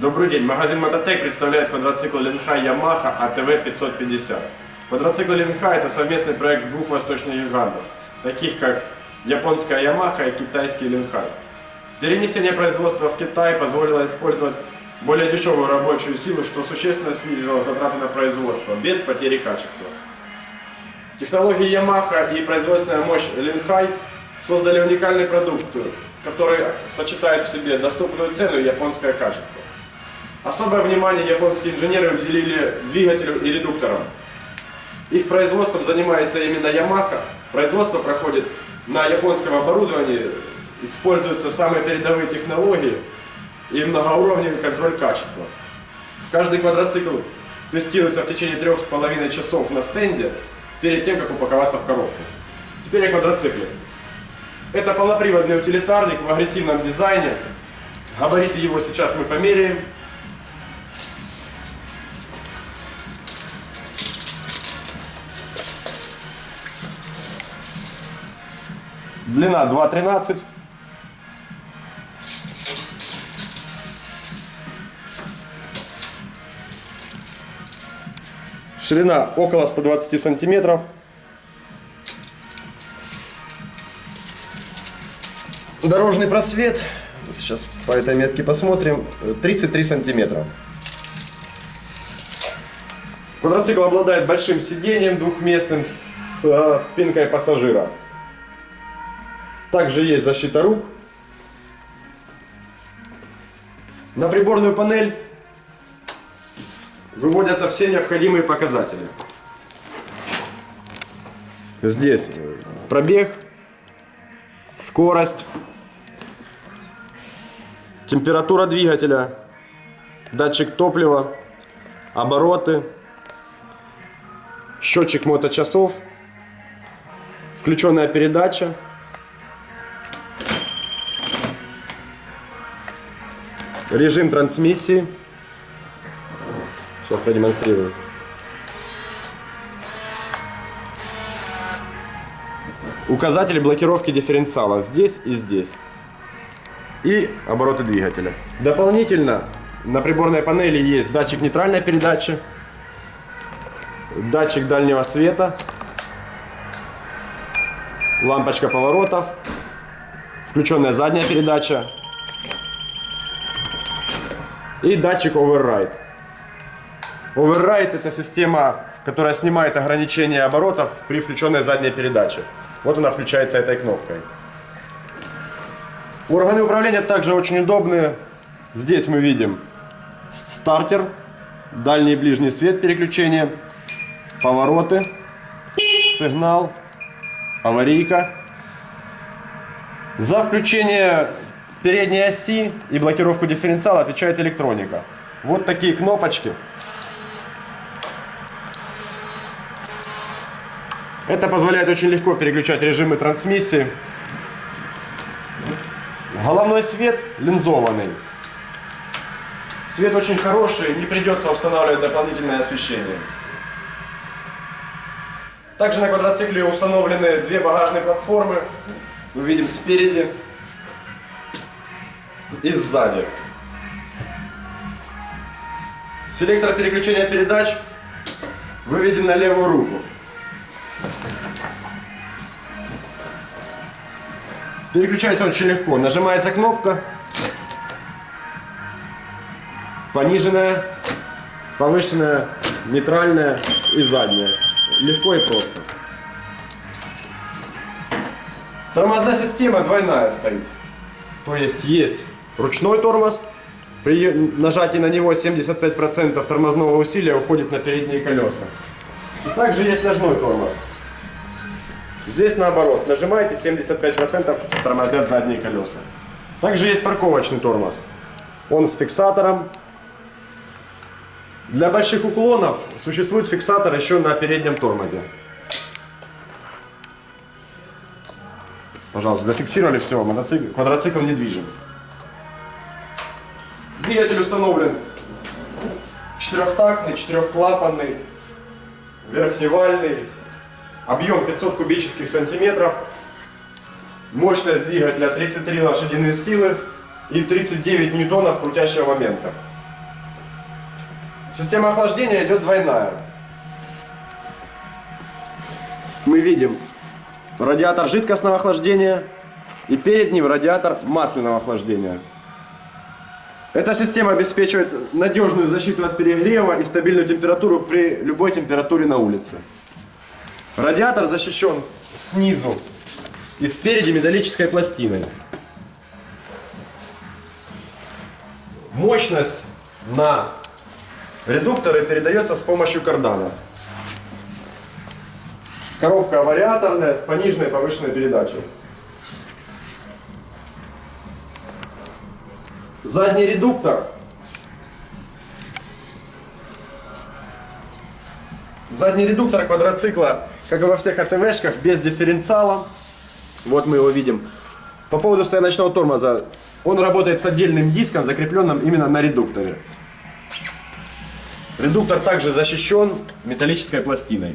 Добрый день, магазин Мототек представляет квадроцикл Ленха Yamaha ATV 550. Квадроцикл Ленха это совместный проект двух восточных гигантов, таких как японская Yamaha и китайский Ленхай. Перенесение производства в Китай позволило использовать более дешевую рабочую силу, что существенно снизило затраты на производство, без потери качества. Технологии Yamaha и производственная мощь Ленхай создали уникальный продукт, который сочетает в себе доступную цену и японское качество. Особое внимание японские инженеры уделили двигателю и редукторам. Их производством занимается именно Yamaha. Производство проходит на японском оборудовании, используются самые передовые технологии и многоуровневый контроль качества. Каждый квадроцикл тестируется в течение трех с половиной часов на стенде перед тем, как упаковаться в коробку. Теперь о квадроцикле. Это полноприводный утилитарник в агрессивном дизайне. Габариты его сейчас мы померяем. Длина 2,13. Ширина около 120 сантиметров. Дорожный просвет, сейчас по этой метке посмотрим, 33 сантиметра. Квадроцикл обладает большим сиденьем двухместным с э, спинкой пассажира. Также есть защита рук. На приборную панель выводятся все необходимые показатели. Здесь пробег, скорость, температура двигателя, датчик топлива, обороты, счетчик моточасов, включенная передача, режим трансмиссии. Сейчас продемонстрирую. Указатели блокировки дифференциала здесь и здесь. И обороты двигателя. Дополнительно на приборной панели есть датчик нейтральной передачи, датчик дальнего света, лампочка поворотов, включенная задняя передача и датчик Override. Override это система, которая снимает ограничение оборотов при включенной задней передаче. Вот она включается этой кнопкой. Органы управления также очень удобные. Здесь мы видим стартер, дальний и ближний свет переключения, повороты, сигнал, аварийка. За включение передней оси и блокировку дифференциала отвечает электроника. Вот такие кнопочки. Это позволяет очень легко переключать режимы трансмиссии. Головной свет линзованный. Свет очень хороший, не придется устанавливать дополнительное освещение. Также на квадроцикле установлены две багажные платформы. Мы видим спереди и сзади. Селектор переключения передач выведен на левую руку. Переключается очень легко. Нажимается кнопка. Пониженная, повышенная, нейтральная и задняя. Легко и просто. Тормозная система двойная стоит. То есть есть ручной тормоз. При нажатии на него 75% тормозного усилия уходит на передние колеса. И также есть ножной тормоз. Здесь наоборот, нажимаете 75% тормозят задние колеса. Также есть парковочный тормоз. Он с фиксатором. Для больших уклонов существует фиксатор еще на переднем тормозе. Пожалуйста, зафиксировали все, мотоцикл, квадроцикл недвижим. Двигатель установлен четырехтактный, четырехклапанный, верхневальный, объем 500 кубических сантиметров, мощность двигателя 33 лошадиные силы и 39 ньютонов крутящего момента. Система охлаждения идет двойная. Мы видим радиатор жидкостного охлаждения и перед ним радиатор масляного охлаждения. Эта система обеспечивает надежную защиту от перегрева и стабильную температуру при любой температуре на улице. Радиатор защищен снизу и спереди металлической пластиной. Мощность на редукторы передается с помощью карданов. Коробка вариаторная с пониженной повышенной передачей. Задний редуктор. Задний редуктор квадроцикла, как и во всех АТВшках, без дифференциала. Вот мы его видим. По поводу стояночного тормоза. Он работает с отдельным диском, закрепленным именно на редукторе. Редуктор также защищен металлической пластиной.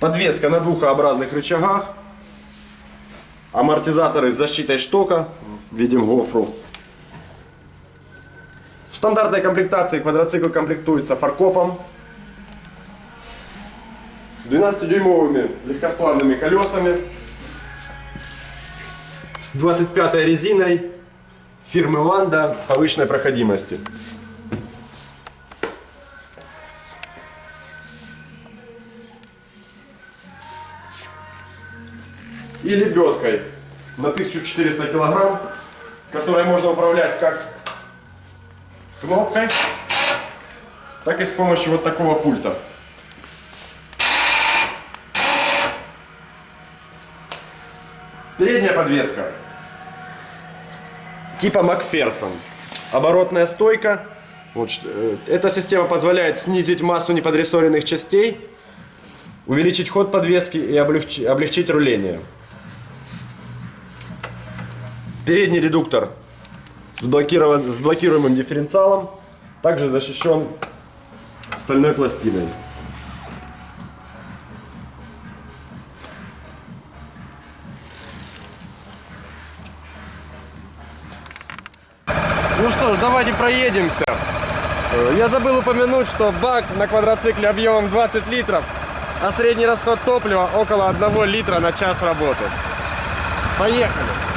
Подвеска на двухообразных рычагах. Амортизаторы с защитой штока. Видим гофру. В стандартной комплектации квадроцикл комплектуется фаркопом. 12-дюймовыми легкосплавными колесами. С 25 резиной фирмы Ланда повышенной проходимости. И лебедкой на 1400 килограмм, которой можно управлять как кнопкой, так и с помощью вот такого пульта. Передняя подвеска типа Макферсон. Оборотная стойка. Вот, э, эта система позволяет снизить массу неподрессоренных частей, увеличить ход подвески и облегчить, облегчить руление. Передний редуктор с, блокирован, с блокируемым дифференциалом, также защищен стальной пластиной. Ну что ж, давайте проедемся. Э, я забыл упомянуть, что бак на квадроцикле объемом 20 литров, а средний расход топлива около 1 литра на час работы. Поехали!